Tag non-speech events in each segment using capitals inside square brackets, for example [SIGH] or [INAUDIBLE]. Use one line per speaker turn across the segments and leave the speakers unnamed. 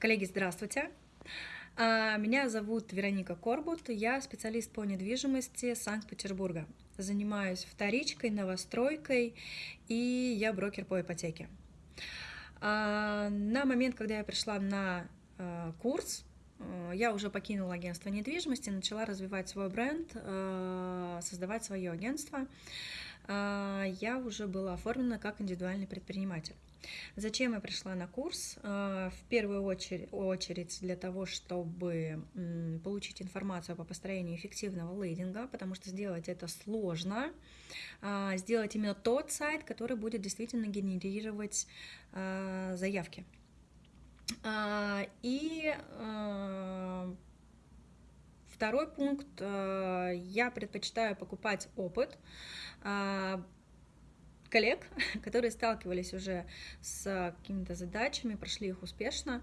Коллеги, здравствуйте! А, меня зовут Вероника Корбут, я специалист по недвижимости Санкт-Петербурга. Занимаюсь вторичкой, новостройкой и я брокер по ипотеке. А, на момент, когда я пришла на а, курс, я уже покинула агентство недвижимости, начала развивать свой бренд, создавать свое агентство. Я уже была оформлена как индивидуальный предприниматель. Зачем я пришла на курс? А, в первую очередь, для того, чтобы получить информацию по построению эффективного лейдинга, потому что сделать это сложно. А, сделать именно тот сайт, который будет действительно генерировать а, заявки. И второй пункт, я предпочитаю покупать опыт, коллег, [LAUGHS] которые сталкивались уже с какими-то задачами, прошли их успешно,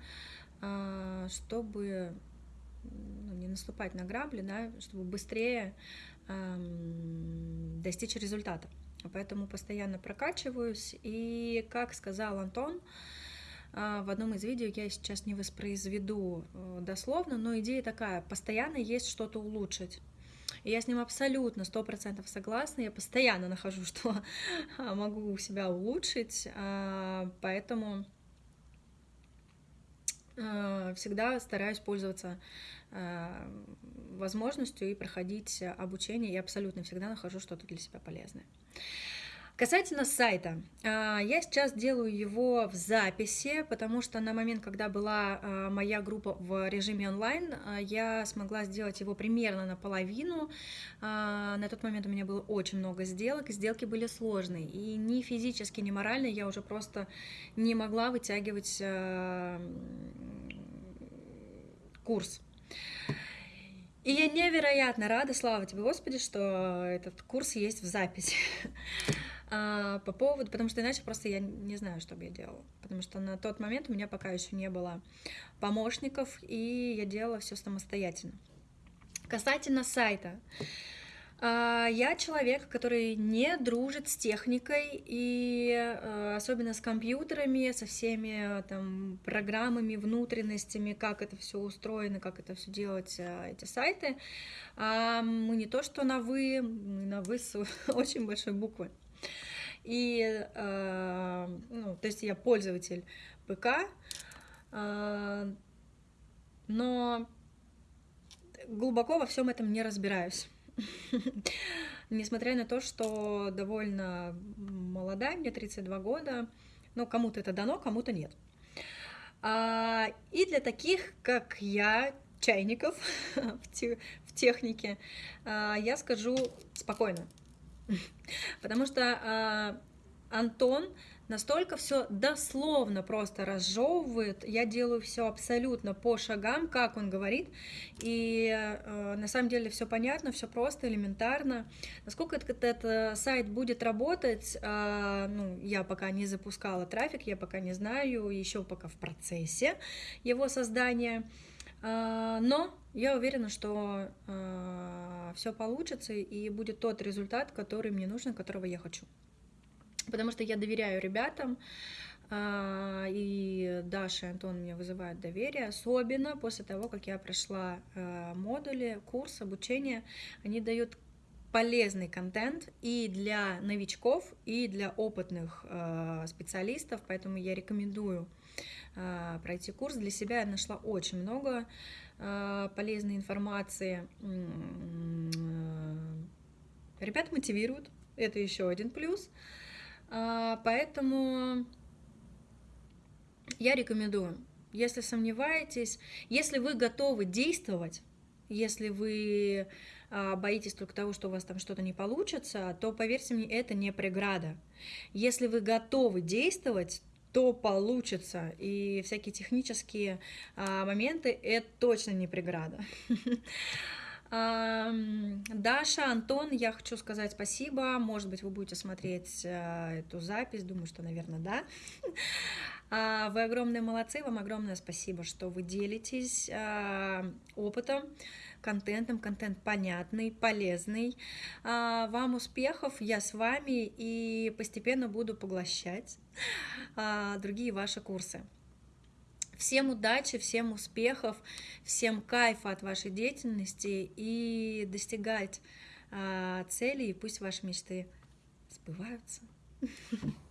а, чтобы ну, не наступать на грабли, да, чтобы быстрее достичь результата. Поэтому постоянно прокачиваюсь. И, как сказал Антон, а, в одном из видео, я сейчас не воспроизведу э, дословно, но идея такая, постоянно есть что-то улучшить. И я с ним абсолютно, сто процентов согласна. Я постоянно нахожу, [LAUGHS] что могу себя улучшить, а, поэтому а, всегда стараюсь пользоваться а, возможностью и проходить обучение. Я абсолютно всегда нахожу что-то для себя полезное. Касательно сайта, а, я сейчас делаю его в записи, потому что на момент, когда была а, моя группа в режиме онлайн, а, я смогла сделать его примерно наполовину. На тот момент у меня было очень много сделок, сделки были сложные. И ни физически, ни морально я уже просто не могла вытягивать курс. И я невероятно рада, слава тебе, Господи, что этот курс есть в записи. А, по поводу, потому что иначе просто я не знаю, что бы я делала. Потому что на тот момент у меня пока еще не было помощников, и я делала все самостоятельно. Касательно сайта. А, я человек, который не дружит с техникой и а, особенно с компьютерами, со всеми там программами, внутренностями, как это все устроено, как это все делать, а, эти сайты. Мы не то что на вы, мы на вы с [LAUGHS] очень большой буквы. И, э, ну, то есть я пользователь ПК, э, но глубоко во всем этом не разбираюсь. [LAUGHS] Несмотря на то, что довольно молодая, мне 32 года, но кому-то это дано, кому-то нет. А, и для таких, как я, чайников [LAUGHS] в технике, а, я скажу спокойно. [LAUGHS] Потому что э, Антон настолько все дословно просто разжевывает, я делаю все абсолютно по шагам, как он говорит, и э, на самом деле все понятно, все просто, элементарно. Насколько этот, этот сайт будет работать, э, ну, я пока не запускала трафик, я пока не знаю, еще пока в процессе его создания. А, но я уверена, что а, все получится и будет тот результат, который мне нужен, которого я хочу. Потому что я доверяю ребятам, а, и Даша и Антон мне вызывают доверие, особенно после того, как я прошла модули, курс, обучение. Они дают полезный контент и для новичков, и для опытных специалистов, поэтому я рекомендую а, пройти курс. Для себя я нашла очень много а, полезной информации. Ребят мотивируют, это еще один плюс. А, поэтому я рекомендую, если сомневаетесь, если вы готовы действовать, если вы боитесь только того, что у вас там что-то не получится, то, поверьте мне, это не преграда. Если вы готовы действовать, то получится. И всякие технические а, моменты — это точно не преграда. [LAUGHS] Даша, Антон, я хочу сказать спасибо. Может быть, вы будете смотреть а, эту запись. Думаю, что, наверное, да. [LAUGHS] А, вы огромные молодцы. Вам огромное спасибо, что вы делитесь опытом контентом, контент понятный, полезный. А, вам успехов, я с вами и постепенно буду поглощать а, другие ваши курсы. Всем удачи, всем успехов, всем кайфа от вашей деятельности и достигать а, целей, и пусть ваши мечты сбываются. [LAUGHS]